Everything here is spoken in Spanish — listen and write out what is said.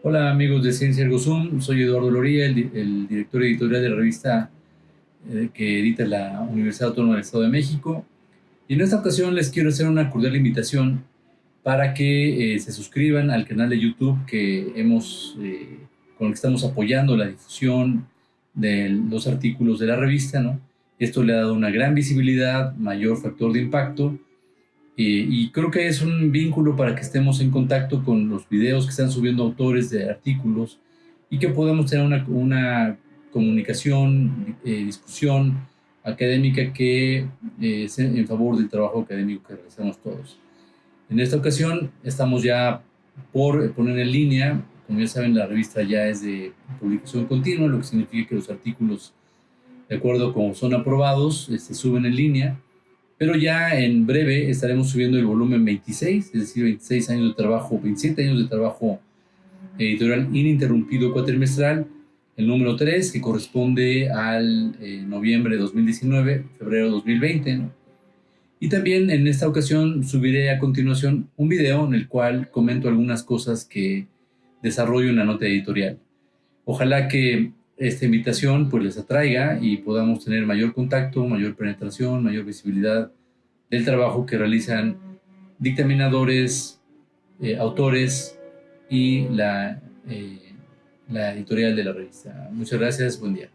Hola amigos de Ciencia Ergo Zoom, soy Eduardo Loría, el, director editorial de la revista eh, que edita la Universidad Autónoma del Estado de México. Y en esta ocasión les quiero hacer una cordial invitación para que eh, se suscriban al canal de YouTube que hemos, eh, con el que estamos apoyando la difusión de los artículos de la revista. ¿no? Esto le ha dado una gran visibilidad, mayor factor de impacto y creo que es un vínculo para que estemos en contacto con los videos que están subiendo autores de artículos y que podamos tener una, una comunicación, eh, discusión académica que eh, es en favor del trabajo académico que realizamos todos. En esta ocasión estamos ya por poner en línea, como ya saben la revista ya es de publicación continua, lo que significa que los artículos de acuerdo con son aprobados se este, suben en línea pero ya en breve estaremos subiendo el volumen 26, es decir, 26 años de trabajo, 27 años de trabajo editorial ininterrumpido cuatrimestral, el número 3, que corresponde al eh, noviembre de 2019, febrero de 2020. Y también en esta ocasión subiré a continuación un video en el cual comento algunas cosas que desarrollo en la nota editorial. Ojalá que esta invitación pues les atraiga y podamos tener mayor contacto, mayor penetración, mayor visibilidad del trabajo que realizan dictaminadores, eh, autores y la, eh, la editorial de la revista. Muchas gracias, buen día.